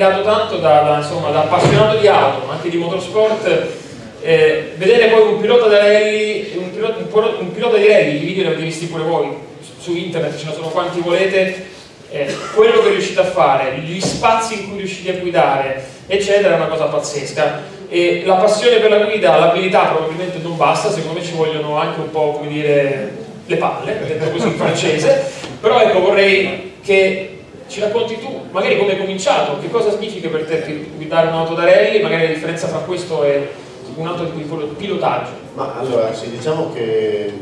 ammirato tanto da, da, insomma, da appassionato di auto, ma anche di motorsport, eh, vedere poi un pilota, rally, un, pilota, un pilota, di rally, i video li avete visti pure voi su internet, ce ne sono quanti volete, eh, quello che riuscite a fare, gli spazi in cui riuscite a guidare, eccetera, è una cosa pazzesca. E la passione per la guida, l'abilità probabilmente non basta, secondo me ci vogliono anche un po' come dire le palle, detto così in francese, però ecco vorrei che ci racconti tu, magari come hai cominciato, che cosa significa per te guidare un'auto da rally, magari la differenza tra questo e un altro tipo di pilotaggio. Ma allora, sì, diciamo che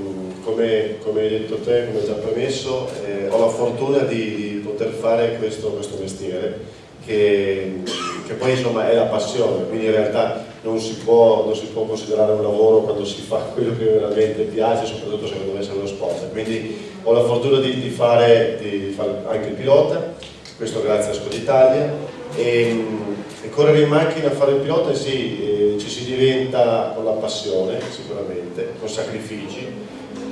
come, come, hai detto te, come già premesso, eh, ho la fortuna di, di poter fare questo, questo mestiere che, che, poi insomma è la passione, quindi in realtà non si, può, non si, può, considerare un lavoro quando si fa quello che veramente piace, soprattutto se non deve essere uno sport. Quindi ho la fortuna di, di, fare, di, fare, anche il pilota, questo grazie a Scoditalia, e, e correre in macchina a fare il pilota sì, eh, ci si diventa con la passione sicuramente, con sacrifici,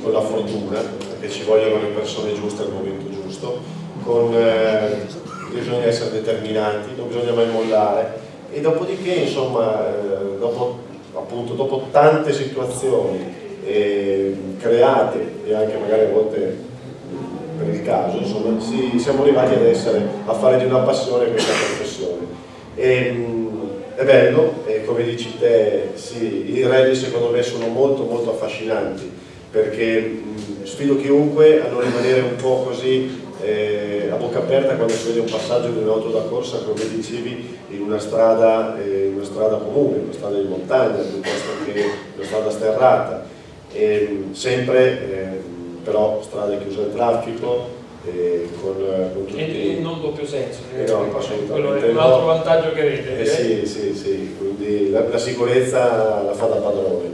con la fortuna, perché ci vogliono le persone giuste al momento giusto, con, eh, bisogna essere determinati, non bisogna mai mollare e dopodiché insomma dopo, appunto, dopo tante situazioni eh, create e anche magari a volte per il caso, insomma, si, siamo arrivati ad essere, a fare di una passione questa professione. E, mm, è bello, e come dici te, sì, i rally secondo me sono molto molto affascinanti perché mh, sfido chiunque a non rimanere un po' così eh, a bocca aperta quando si vede un passaggio di un'auto da corsa, come dicevi, in una strada, eh, una strada comune, una strada di montagna, piuttosto che una strada sterrata. E, sempre eh, però strade chiuse al traffico, eh, con, con tutti... E, non doppio senso, eh, no, quello è un altro vantaggio che avete. Eh, sì, sì, sì, quindi la, la, sicurezza la fa da padrone,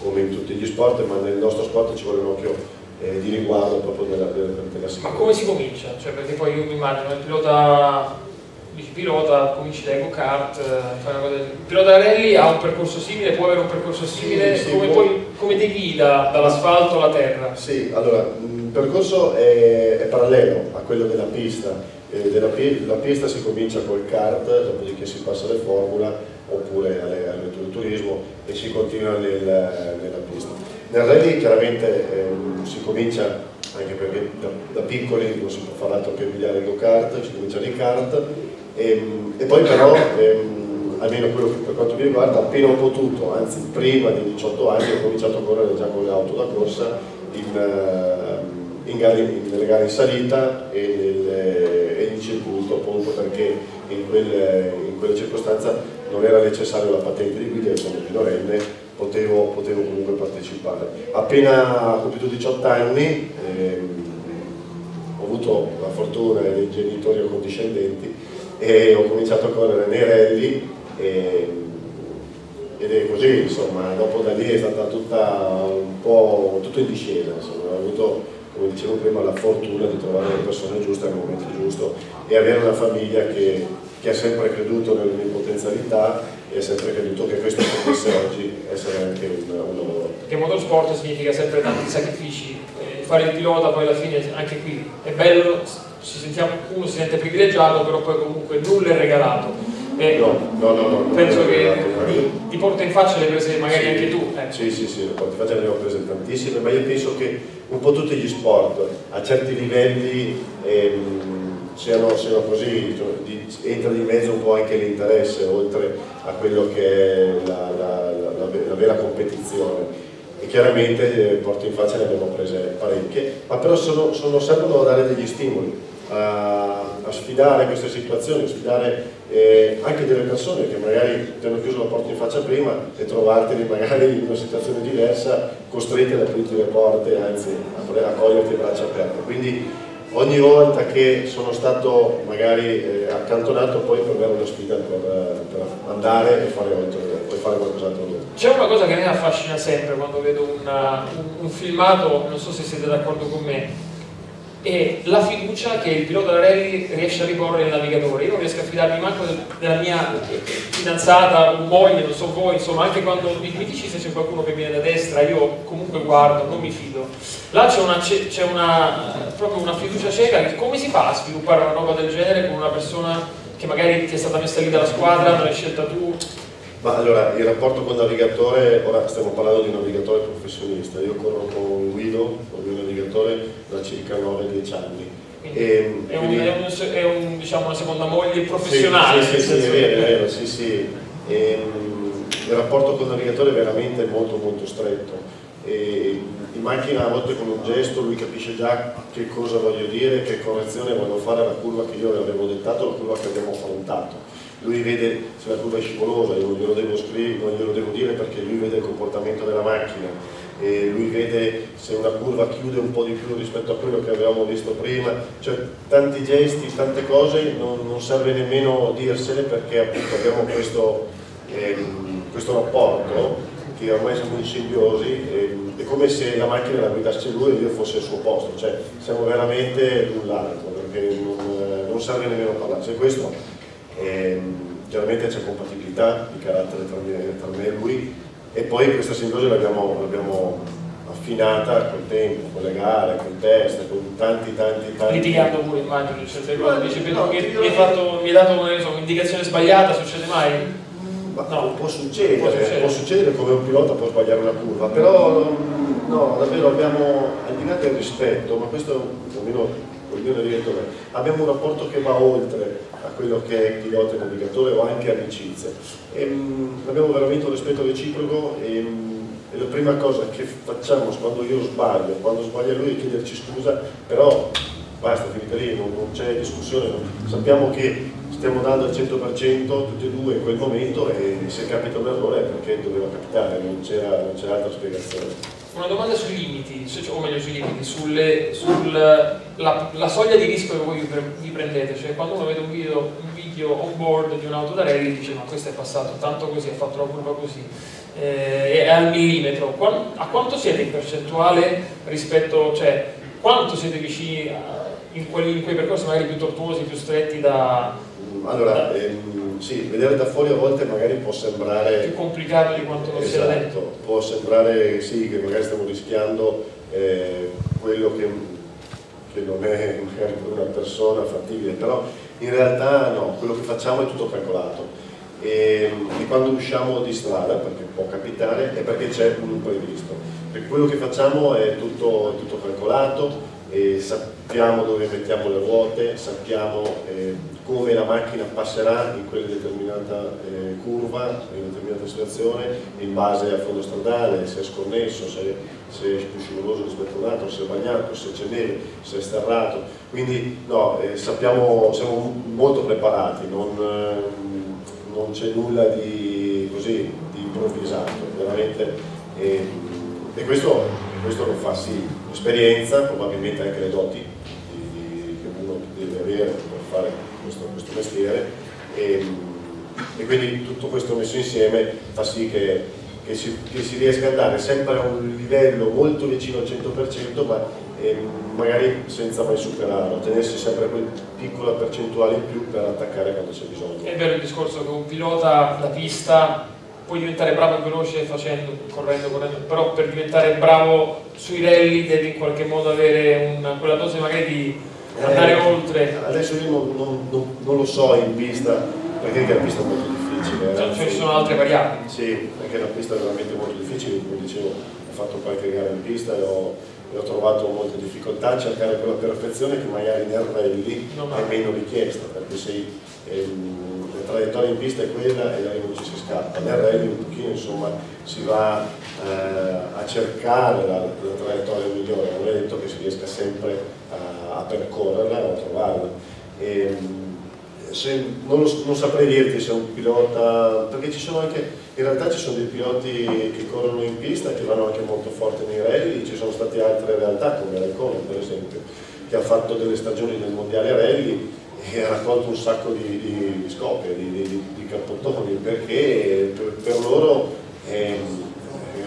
come in tutti gli sport, ma nel nostro sport ci vuole un occhio eh, di riguardo proprio della, della, della sicurezza. Ma come si comincia? Cioè, perché poi io mi immagino il pilota, dici pilota, cominci dai go-kart, eh, Il pilota rally ha un percorso simile, può avere un percorso simile, sì, come, poi, come ti guida dall'asfalto alla terra? Sì, allora, il percorso è, è parallelo a quello della pista. Eh, della, la pista si comincia col kart, dopodiché si passa alle formula oppure alle turismo e si continua nel, nella pista. Nel rally chiaramente ehm, si comincia, anche perché da, da, piccoli non si può fare altro che guidare il go-kart, si comincia nei kart e, ehm, e poi però, ehm, almeno quello che per quanto mi riguarda, appena ho potuto, anzi prima dei 18 anni ho cominciato a correre già con le auto da corsa in, uh, in gare, nelle gare in salita e, nel, e in circuito appunto perché in quelle, in quelle circostanze non era necessario la patente di guida, sono minorenne potevo, potevo comunque partecipare. Appena compiuto 18 anni ehm, ho avuto la fortuna dei genitori accondiscendenti e ho cominciato a correre nei rally e, ed è così, insomma, dopo da lì è stata tutta un po' tutto in discesa, insomma, ho avuto come dicevo prima la fortuna di trovare le persone giuste al momento giusto e avere una famiglia che, che ha sempre creduto nelle mie potenzialità e ha sempre creduto che questo potesse oggi essere anche un, un lavoro. Perché motorsport significa sempre tanti sacrifici, eh, fare il pilota poi alla fine anche qui è bello, si sentiamo, uno si sente privilegiato, però poi comunque nulla è regalato. Eh, no, no, no, no, penso che ti, ti, porta in faccia le prese magari sì, anche tu. Eh. Sì, sì, sì, le porta in faccia ne ho prese tantissime, ma io penso che un po' tutti gli sport a certi livelli ehm, siano, siano così, di, entra di mezzo un po' anche l'interesse oltre a quello che è la, la, la, la vera competizione e chiaramente eh, porto in faccia ne abbiamo prese parecchie, ma però sono, sono, servono a dare degli stimoli, a, a sfidare queste situazioni, a sfidare eh, anche delle persone che magari ti hanno chiuso la porta in faccia prima e trovarteli magari in una situazione diversa, costretti ad aprirti le porte, anzi a, a coglierti braccia aperte. Quindi ogni volta che sono stato magari eh, accantonato poi per avere una sfida per, per andare e fare, fare qualcos'altro C'è una cosa che mi affascina sempre quando vedo una, un, un, filmato, non so se siete d'accordo con me, e la fiducia che il pilota rally riesce a riporre nel navigatore. Io non riesco a fidarmi manco della mia fidanzata o moglie, non so voi, insomma, anche quando mi, mi dici se c'è qualcuno che viene da destra, io comunque guardo, non mi fido. Là c'è una, una, proprio una fiducia cieca, come si fa a sviluppare una roba del genere con una persona che magari ti è stata messa lì dalla squadra, non l'hai scelta tu? Ma allora, il rapporto con il navigatore, ora stiamo parlando di un navigatore professionista, io corro con Guido, con il mio navigatore da circa 9-10 anni. E, è, un, è, un, è un, diciamo, una seconda moglie professionale. Sì, sì, sì, sì è vero, è vero, sì, sì. E, il rapporto con il navigatore è veramente molto molto stretto. E in macchina a volte con un gesto lui capisce già che cosa voglio dire, che correzione voglio fare alla curva che io avevo dettato, la curva che abbiamo affrontato lui vede se la curva è scivolosa, io non glielo devo scrivere, non glielo devo dire perché lui vede il comportamento della macchina. E lui vede se una curva chiude un po' di più rispetto a quello che avevamo visto prima, cioè tanti gesti, tante cose, non, non serve nemmeno dirsele perché appunto abbiamo questo, ehm, questo rapporto che ormai siamo in simbiosi, ehm, è come se la macchina la guidasse lui e io fosse al suo posto, cioè siamo veramente l'un l'altro perché non, non serve nemmeno parlare, se questo e, ehm, chiaramente c'è compatibilità di carattere tra me, tra me, e lui e poi questa simbiosi l'abbiamo affinata col tempo, con le gare, con il test, con tanti tanti tanti... Litigando pure immagino, certe cose, dice, no, mi, mi, fatto, mi hai dato un'indicazione sbagliata, succede mai? Ma no. può, succedere, può, succedere, può succedere come un pilota può sbagliare una curva, però no, davvero abbiamo, al di là del rispetto, ma questo almeno col mio navigatore, abbiamo un rapporto che va oltre a quello che è pilota e navigatore o anche amicizie. E, mh, abbiamo veramente un rispetto reciproco e, mh, e, la prima cosa che facciamo quando io sbaglio, quando sbaglia lui è chiederci scusa, però basta, finita lì, non, non c'è discussione, no? sappiamo che stiamo dando al 100% tutti e due in quel momento e se capita un errore è perché doveva capitare, non c'era altra spiegazione. Una domanda sui limiti, o meglio sui limiti, sulla sull soglia di rischio che voi vi prendete, cioè quando uno vede un video, un video on board di un'auto da rally dice ma questo è passato tanto così, ha fatto la curva così, eh, è al millimetro, a quanto siete in percentuale rispetto, cioè quanto siete vicini a, in, quelli, in quei percorsi magari più tortuosi, più stretti da... Allora, da... Ehm sì, vedere da fuori a volte magari può sembrare... Più complicato di quanto non esatto, sia dentro. Può sembrare sì, che magari stiamo rischiando eh, quello che, che, non è magari per una persona fattibile, però in realtà no, quello che facciamo è tutto calcolato. E, e quando usciamo di strada, perché può capitare, è perché c'è un imprevisto. Perché quello che facciamo è tutto, tutto calcolato, e sappiamo dove mettiamo le ruote, sappiamo eh, come la macchina passerà in quella determinata eh, curva, in determinata situazione, in base al fondo stradale, se è sconnesso, se, se è più scivoloso rispetto a un altro, se è bagnato, se c'è neve, se è sterrato. Quindi no, eh, sappiamo, siamo molto preparati, non, eh, non c'è nulla di, così, di improvvisato, veramente. Eh, e questo, questo lo fa sì esperienza, probabilmente anche le doti di, di, che uno deve avere per fare questo, questo mestiere e, e, quindi tutto questo messo insieme fa sì che, che, si, che, si, riesca ad andare sempre a un livello molto vicino al 100% ma eh, magari senza mai superarlo, tenersi sempre quel piccola percentuale in più per attaccare quando c'è bisogno. È vero il discorso che un pilota la pista puoi diventare bravo e veloce facendo, correndo, correndo, però per diventare bravo sui rally devi in qualche modo avere una, quella dose magari di andare eh, oltre. Adesso io non, non, non, non, lo so in pista, perché la pista è molto difficile. Cioè, ci sono altre variabili. Sì, perché la pista è veramente molto difficile, come dicevo, ho fatto qualche gara in pista e ho, e ho trovato molte difficoltà a cercare quella perfezione che magari nel rally è meno richiesta, perché sei... Ehm, la traiettoria in pista è quella e da lì non ci si scappa. Nel rally un pochino insomma si va eh, a cercare la, la, traiettoria migliore, non è detto che si riesca sempre a, a percorrerla o a trovarla. E, se, non, lo, non, saprei dirti se un pilota, perché ci sono anche, in realtà ci sono dei piloti che corrono in pista che vanno anche molto forte nei rally, ci sono state altre realtà come Raikkonen per esempio, che ha fatto delle stagioni nel mondiale rally e ha raccolto un sacco di, di, di scoppie, di, di, di cappottoni, perché per, per loro eh,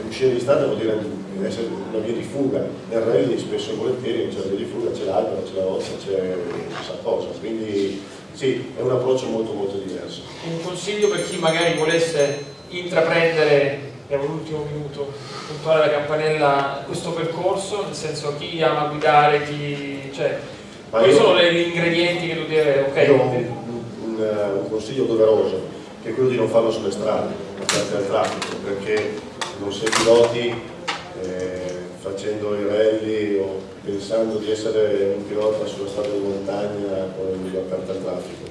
uscire di strada vuol dire essere via di fuga. Nel rally spesso e volentieri non c'è la via di fuga, c'è l'albero, c'è la roccia, c'è chissà cosa. Quindi sì, è un approccio molto molto diverso. Un consiglio per chi magari volesse intraprendere, abbiamo l'ultimo minuto, puntare la campanella, questo percorso, nel senso chi ama guidare, chi... Cioè, Ma quali io- sono gli ingredienti che tu devi avere? Ok, Io ho un, un- un consiglio doveroso, che è quello di non farlo sulle strade, aperte al traffico, perché non si è piloti facendo i rally o pensando di essere un pilota sulla strada di montagna con gli aperti al traffico.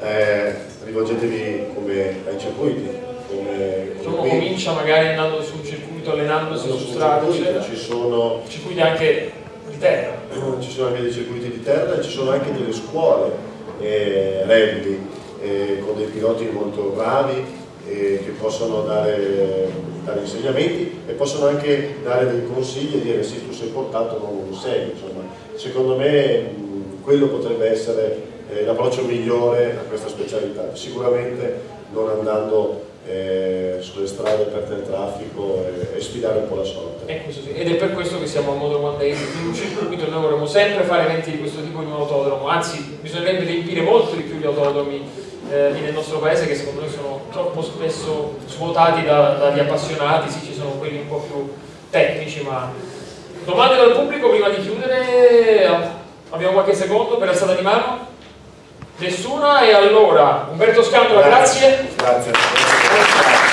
Eh, rivolgetevi come ai circuiti, come, uno come qui. comincia magari andando su un circuito, allenandosi su su strada, ci sono circuiti anche di terra. ci sono anche dei circuiti di terra e ci sono anche delle scuole eh, rugby eh, con dei piloti molto bravi eh, che possono dare, dare insegnamenti e possono anche dare dei consigli e dire sì tu sei portato non lo sei insomma. Secondo me quello potrebbe essere eh, l'approccio migliore a questa specialità. Sicuramente non andando eh, sulle strade aperte al traffico e, e sfidare un po' la sorte. E questo sì. Ed è per questo che siamo a Motor One Day, in un circuito noi vorremmo sempre fare eventi di questo tipo in un autodromo, anzi bisognerebbe riempire molto di più gli autodromi eh, nel nostro paese che secondo noi sono troppo spesso svuotati da- dagli appassionati, sì ci sono quelli un po' più tecnici, ma domande dal pubblico prima di chiudere, abbiamo qualche secondo per alzata di mano? Nessuna e allora Umberto Scandola, grazie. grazie.